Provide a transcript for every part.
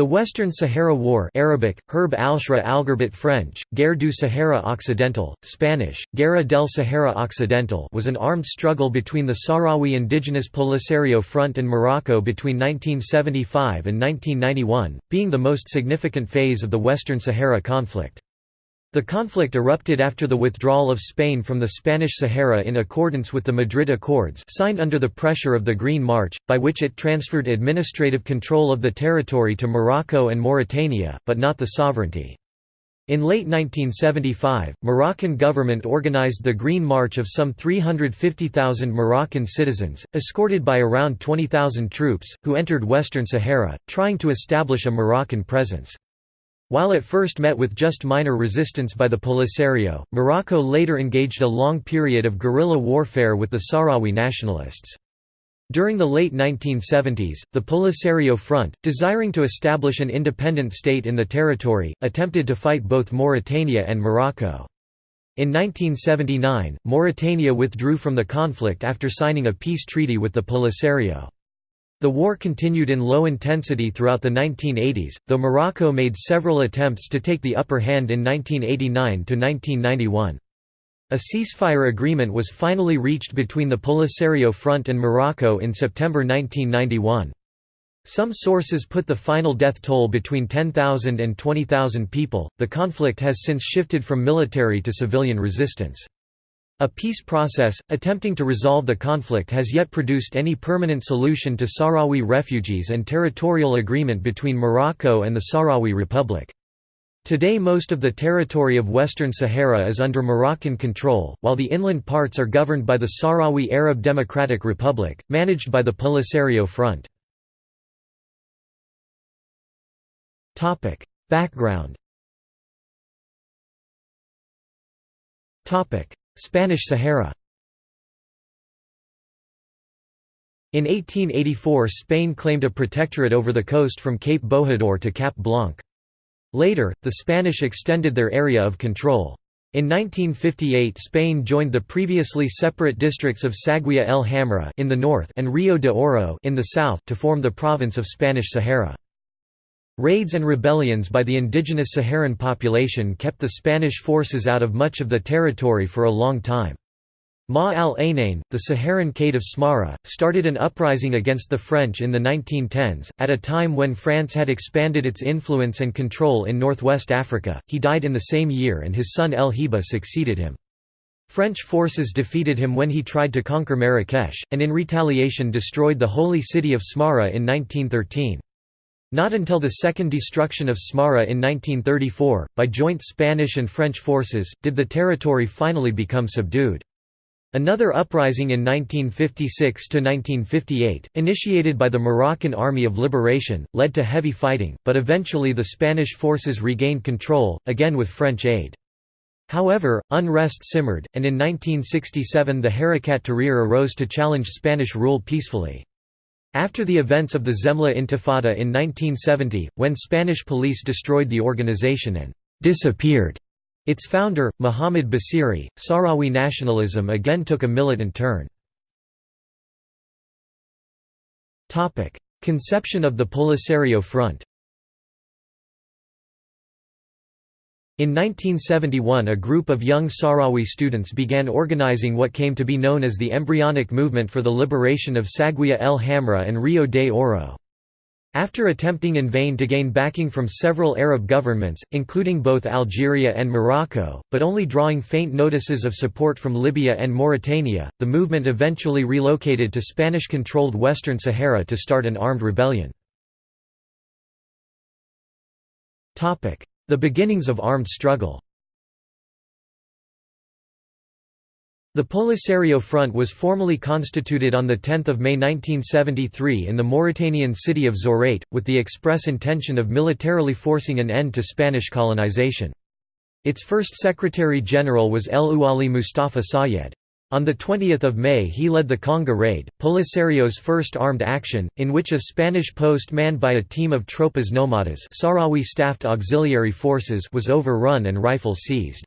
The Western Sahara War Arabic, Herb al-Shra al French, Guerre du Sahara Occidental, Spanish, Guerra del Sahara Occidental was an armed struggle between the Sahrawi indigenous Polisario Front and Morocco between 1975 and 1991, being the most significant phase of the Western Sahara conflict. The conflict erupted after the withdrawal of Spain from the Spanish Sahara in accordance with the Madrid Accords signed under the pressure of the Green March, by which it transferred administrative control of the territory to Morocco and Mauritania, but not the sovereignty. In late 1975, Moroccan government organized the Green March of some 350,000 Moroccan citizens, escorted by around 20,000 troops, who entered Western Sahara, trying to establish a Moroccan presence. While it first met with just minor resistance by the Polisario, Morocco later engaged a long period of guerrilla warfare with the Sahrawi nationalists. During the late 1970s, the Polisario Front, desiring to establish an independent state in the territory, attempted to fight both Mauritania and Morocco. In 1979, Mauritania withdrew from the conflict after signing a peace treaty with the Polisario. The war continued in low intensity throughout the 1980s, though Morocco made several attempts to take the upper hand in 1989–1991. A ceasefire agreement was finally reached between the Polisario Front and Morocco in September 1991. Some sources put the final death toll between 10,000 and 20,000 people. The conflict has since shifted from military to civilian resistance. A peace process, attempting to resolve the conflict has yet produced any permanent solution to Sahrawi refugees and territorial agreement between Morocco and the Sahrawi Republic. Today most of the territory of Western Sahara is under Moroccan control, while the inland parts are governed by the Sahrawi Arab Democratic Republic, managed by the Polisario Front. Background Spanish Sahara In 1884 Spain claimed a protectorate over the coast from Cape Bojador to Cap Blanc. Later, the Spanish extended their area of control. In 1958 Spain joined the previously separate districts of Saguiya el Hamra in the north and Rio de Oro in the south to form the province of Spanish Sahara. Raids and rebellions by the indigenous Saharan population kept the Spanish forces out of much of the territory for a long time. Ma al-Ainain, the Saharan Cade of Smara, started an uprising against the French in the 1910s, at a time when France had expanded its influence and control in northwest Africa. He died in the same year and his son El Hiba succeeded him. French forces defeated him when he tried to conquer Marrakesh, and in retaliation destroyed the holy city of Smara in 1913. Not until the second destruction of Smara in 1934, by joint Spanish and French forces, did the territory finally become subdued. Another uprising in 1956–1958, initiated by the Moroccan Army of Liberation, led to heavy fighting, but eventually the Spanish forces regained control, again with French aid. However, unrest simmered, and in 1967 the Harakat Tahrir arose to challenge Spanish rule peacefully. After the events of the Zemla Intifada in 1970, when Spanish police destroyed the organization and «disappeared» its founder, Muhammad Basiri, Sahrawi nationalism again took a militant turn. Conception of the Polisario Front In 1971 a group of young Sahrawi students began organizing what came to be known as the Embryonic Movement for the Liberation of Saguiya el Hamra and Rio de Oro. After attempting in vain to gain backing from several Arab governments, including both Algeria and Morocco, but only drawing faint notices of support from Libya and Mauritania, the movement eventually relocated to Spanish-controlled Western Sahara to start an armed rebellion. The beginnings of armed struggle The Polisario Front was formally constituted on 10 May 1973 in the Mauritanian city of Zourate, with the express intention of militarily forcing an end to Spanish colonization. Its first Secretary-General was El Ouali Mustafa Sayed. On 20 May he led the Khanga raid, Polisario's first armed action, in which a Spanish post manned by a team of Tropas Nomadas Sahrawi staffed auxiliary forces was overrun and rifles seized.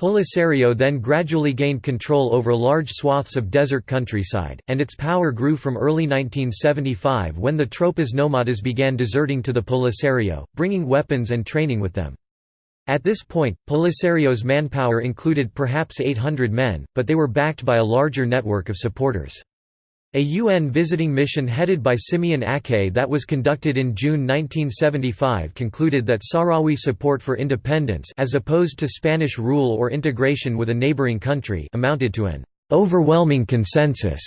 Polisario then gradually gained control over large swaths of desert countryside, and its power grew from early 1975 when the Tropas Nomadas began deserting to the Polisario, bringing weapons and training with them. At this point, Polisario's manpower included perhaps 800 men, but they were backed by a larger network of supporters. A UN visiting mission headed by Simeon Ake that was conducted in June 1975 concluded that Sahrawi support for independence as opposed to Spanish rule or integration with a neighboring country amounted to an overwhelming consensus,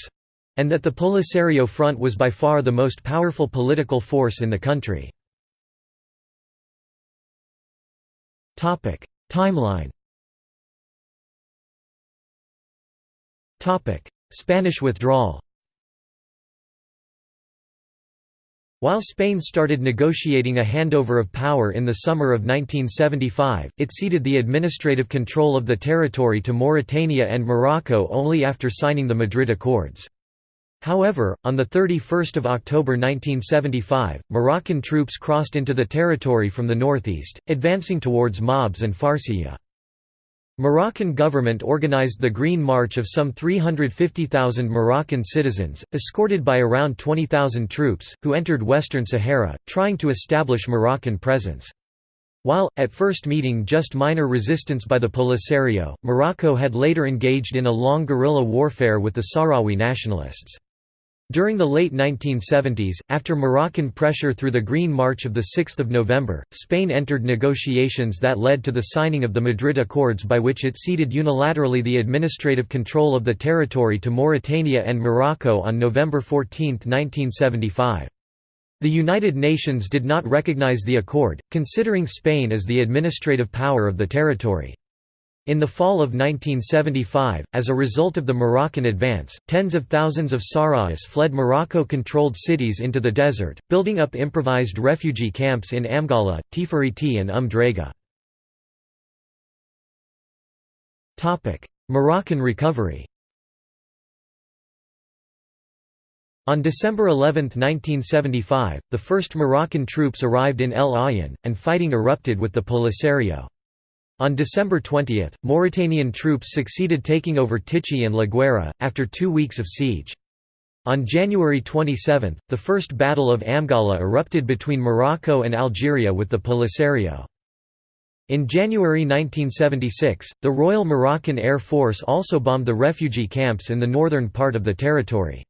and that the Polisario Front was by far the most powerful political force in the country. Timeline. Spanish withdrawal. While Spain started negotiating a handover of power in the summer of 1975, it ceded the administrative control of the territory to Mauritania and Morocco only after signing the Madrid Accords. However, on 31 October 1975, Moroccan troops crossed into the territory from the northeast, advancing towards Mahbes and Farsiya. Moroccan government organized the Green March of some 350,000 Moroccan citizens, escorted by around 20,000 troops, who entered Western Sahara, trying to establish Moroccan presence. While, at first meeting just minor resistance by the Polisario, Morocco had later engaged in a long guerrilla warfare with the Sahrawi nationalists. During the late 1970s, after Moroccan pressure through the Green March of 6 November, Spain entered negotiations that led to the signing of the Madrid Accords by which it ceded unilaterally the administrative control of the territory to Mauritania and Morocco on November 14, 1975. The United Nations did not recognize the accord, considering Spain as the administrative power of the territory. In the fall of 1975, as a result of the Moroccan advance, tens of thousands of Sahrawis fled Morocco-controlled cities into the desert, building up improvised refugee camps in Amgala, Tifariti and Umm Drega. Moroccan recovery On December 11, 1975, the first Moroccan troops arrived in El Aaiún, and fighting erupted with the Polisario. On December 20, Mauritanian troops succeeded taking over Tichi and La Guera, after two weeks of siege. On January 27, the First Battle of Amgala erupted between Morocco and Algeria with the Polisario. In January 1976, the Royal Moroccan Air Force also bombed the refugee camps in the northern part of the territory.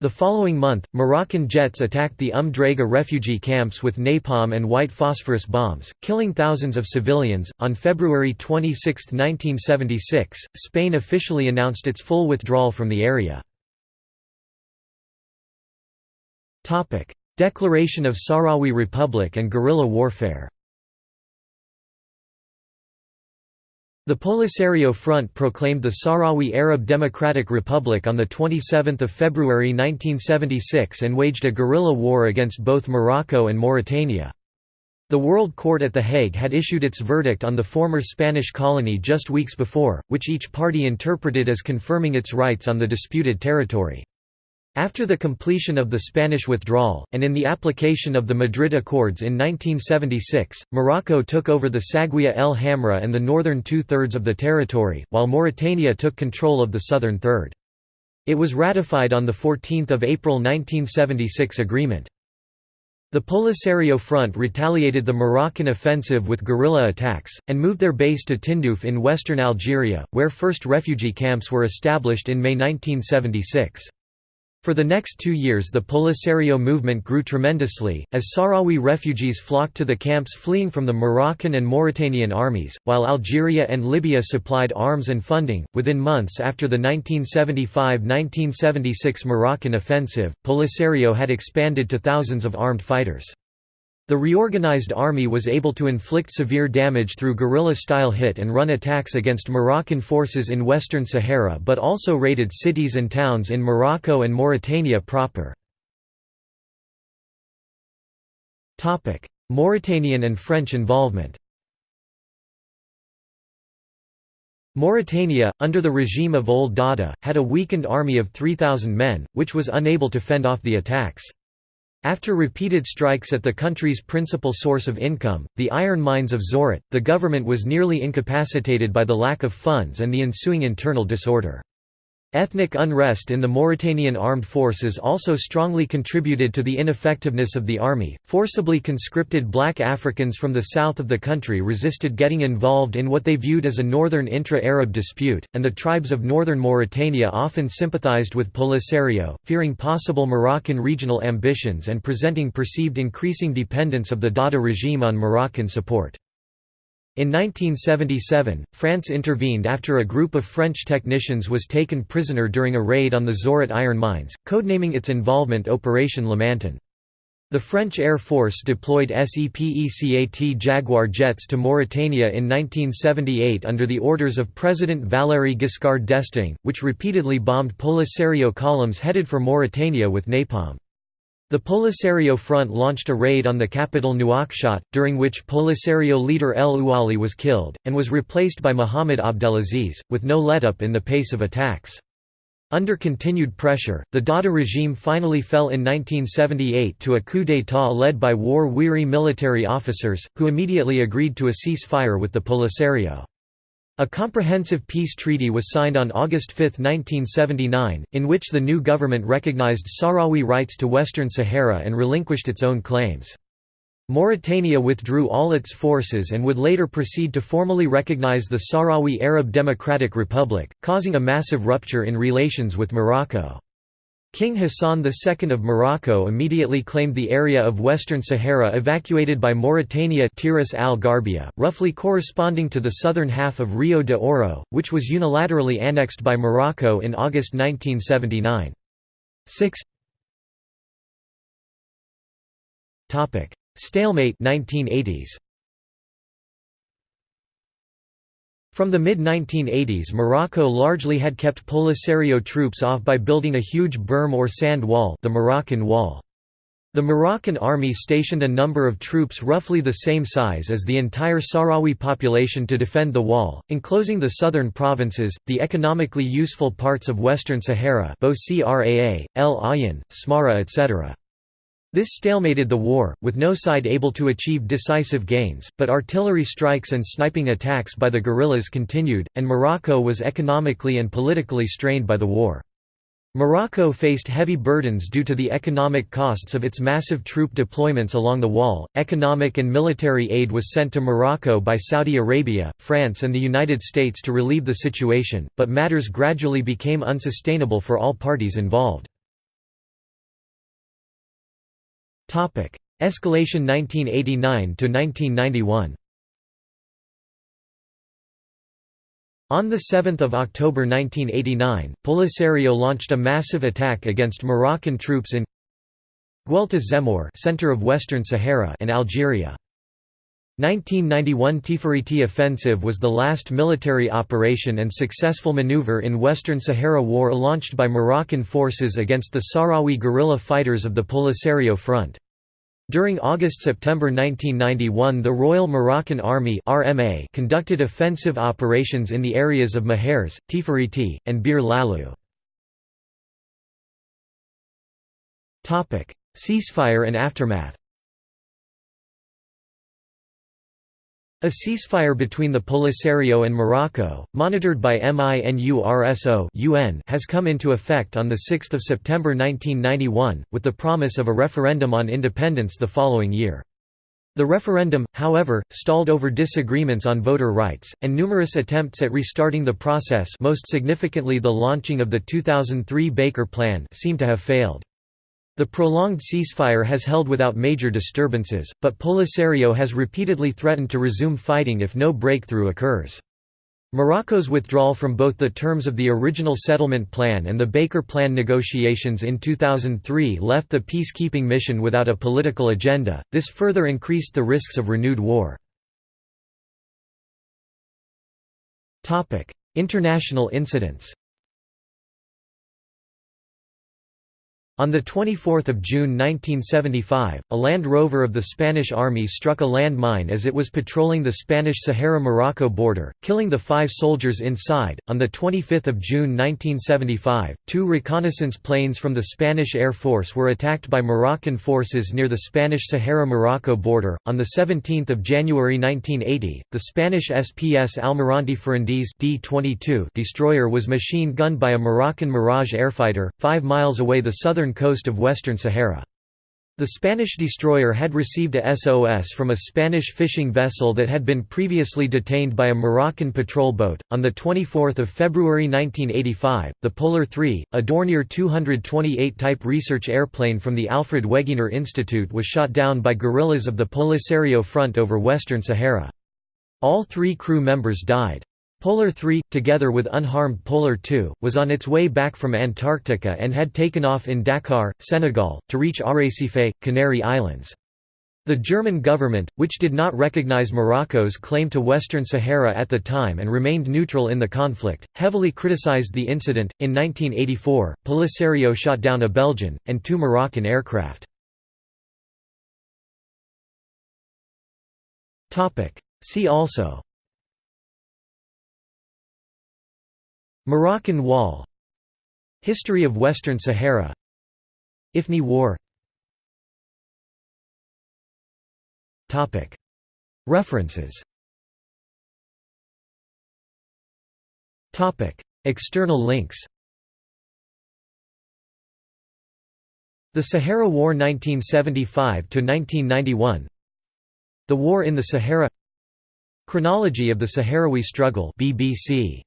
The following month, Moroccan jets attacked the Drega refugee camps with napalm and white phosphorus bombs, killing thousands of civilians. On February 26, 1976, Spain officially announced its full withdrawal from the area. Declaration of Sahrawi Republic and guerrilla warfare. The Polisario Front proclaimed the Sahrawi Arab Democratic Republic on 27 February 1976 and waged a guerrilla war against both Morocco and Mauritania. The World Court at The Hague had issued its verdict on the former Spanish colony just weeks before, which each party interpreted as confirming its rights on the disputed territory. After the completion of the Spanish withdrawal, and in the application of the Madrid Accords in 1976, Morocco took over the Saguiya el Hamra and the northern two-thirds of the territory, while Mauritania took control of the southern third. It was ratified on 14 April 1976 agreement. The Polisario Front retaliated the Moroccan offensive with guerrilla attacks, and moved their base to Tindouf in western Algeria, where first refugee camps were established in May 1976. For the next two years the Polisario movement grew tremendously, as Sahrawi refugees flocked to the camps fleeing from the Moroccan and Mauritanian armies, while Algeria and Libya supplied arms and funding. Within months after the 1975–1976 Moroccan offensive, Polisario had expanded to thousands of armed fighters. The reorganized army was able to inflict severe damage through guerrilla-style hit-and-run attacks against Moroccan forces in western Sahara but also raided cities and towns in Morocco and Mauritania proper. Mauritanian and French involvement Mauritania, under the regime of Ould Dada, had a weakened army of 3,000 men, which was unable to fend off the attacks. After repeated strikes at the country's principal source of income, the iron mines of Zouérat, the government was nearly incapacitated by the lack of funds and the ensuing internal disorder. Ethnic unrest in the Mauritanian armed forces also strongly contributed to the ineffectiveness of the army. Forcibly conscripted black Africans from the south of the country resisted getting involved in what they viewed as a northern intra Arab dispute, and the tribes of northern Mauritania often sympathized with Polisario, fearing possible Moroccan regional ambitions and presenting perceived increasing dependence of the Dada regime on Moroccan support. In 1977, France intervened after a group of French technicians was taken prisoner during a raid on the Zouérat iron mines, codenaming its involvement Operation Lamantin. The French Air Force deployed SEPECAT Jaguar jets to Mauritania in 1978 under the orders of President Valéry Giscard d'Estaing, which repeatedly bombed Polisario columns headed for Mauritania with napalm. The Polisario Front launched a raid on the capital Nouakchott, during which Polisario leader El Ouali was killed, and was replaced by Mohamed Abdelaziz, with no let-up in the pace of attacks. Under continued pressure, the Dada regime finally fell in 1978 to a coup d'état led by war-weary military officers, who immediately agreed to a cease-fire with the Polisario. A comprehensive peace treaty was signed on August 5, 1979, in which the new government recognized Sahrawi rights to Western Sahara and relinquished its own claims. Mauritania withdrew all its forces and would later proceed to formally recognize the Sahrawi Arab Democratic Republic, causing a massive rupture in relations with Morocco. King Hassan II of Morocco immediately claimed the area of Western Sahara evacuated by Mauritania Tiris al-Gharbia, roughly corresponding to the southern half of Rio de Oro, which was unilaterally annexed by Morocco in August 1979. 6 Stalemate 1980s. From the mid-1980s Morocco largely had kept Polisario troops off by building a huge berm or sand wall the Moroccan Wall. The Moroccan army stationed a number of troops roughly the same size as the entire Sahrawi population to defend the wall, enclosing the southern provinces, the economically useful parts of Western Sahara Bou Craa, El Ain, Smara etc. This stalemated the war, with no side able to achieve decisive gains, but artillery strikes and sniping attacks by the guerrillas continued, and Morocco was economically and politically strained by the war. Morocco faced heavy burdens due to the economic costs of its massive troop deployments along the wall. Economic and military aid was sent to Morocco by Saudi Arabia, France, and the United States to relieve the situation, but matters gradually became unsustainable for all parties involved. Escalation 1989 to 1991. On 7 October 1989, Polisario launched a massive attack against Moroccan troops in Guelta Zemmour center of Western Sahara and Algeria. 1991 Tifariti Offensive was the last military operation and successful maneuver in Western Sahara War launched by Moroccan forces against the Sahrawi guerrilla fighters of the Polisario Front. During August–September 1991 the Royal Moroccan Army RMA conducted offensive operations in the areas of Mahbes, Tifariti, and Bir Lalu. Ceasefire and aftermath A ceasefire between the Polisario and Morocco, monitored by MINURSO UN, has come into effect on 6 September 1991, with the promise of a referendum on independence the following year. The referendum, however, stalled over disagreements on voter rights, and numerous attempts at restarting the process most significantly the launching of the 2003 Baker Plan seem to have failed. The prolonged ceasefire has held without major disturbances, but Polisario has repeatedly threatened to resume fighting if no breakthrough occurs. Morocco's withdrawal from both the terms of the original settlement plan and the Baker Plan negotiations in 2003 left the peacekeeping mission without a political agenda, this further increased the risks of renewed war. International incidents On 24 June 1975, a Land Rover of the Spanish Army struck a land mine as it was patrolling the Spanish Sahara-Morocco border, killing the five soldiers inside. On 25 June 1975, two reconnaissance planes from the Spanish Air Force were attacked by Moroccan forces near the Spanish Sahara-Morocco border. On 17 January 1980, the Spanish SPS Almirante Ferrandiz D-22 destroyer was machine-gunned by a Moroccan Mirage airfighter, five miles away the southern coast of Western Sahara. The Spanish destroyer had received a SOS from a Spanish fishing vessel that had been previously detained by a Moroccan patrol boat. On the 24th of February 1985, the Polar 3, a Dornier 228 type research airplane from the Alfred Wegener Institute was shot down by guerrillas of the Polisario Front over Western Sahara. All three crew members died. Polar 3, together with unharmed Polar 2, was on its way back from Antarctica and had taken off in Dakar, Senegal, to reach Arrecife, Canary Islands. The German government, which did not recognize Morocco's claim to Western Sahara at the time and remained neutral in the conflict, heavily criticized the incident. In 1984, Polisario shot down a Belgian, and two Moroccan aircraft. See also Moroccan Wall. History of Western Sahara. Ifni War. References. External links. The Sahara War 1975–1991 The War in the Sahara. Chronology of the Sahrawi Struggle BBC